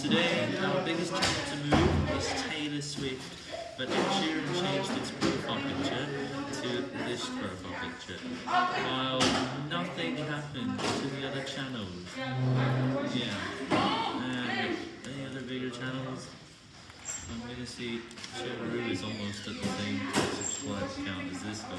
Today, our biggest channel to move is Taylor Swift, but Ed Sheeran changed its profile picture to this profile picture, while nothing happened to the other channels. Yeah, and any other bigger channels? I'm gonna see Cheru is almost at the same subscribe count as this guy,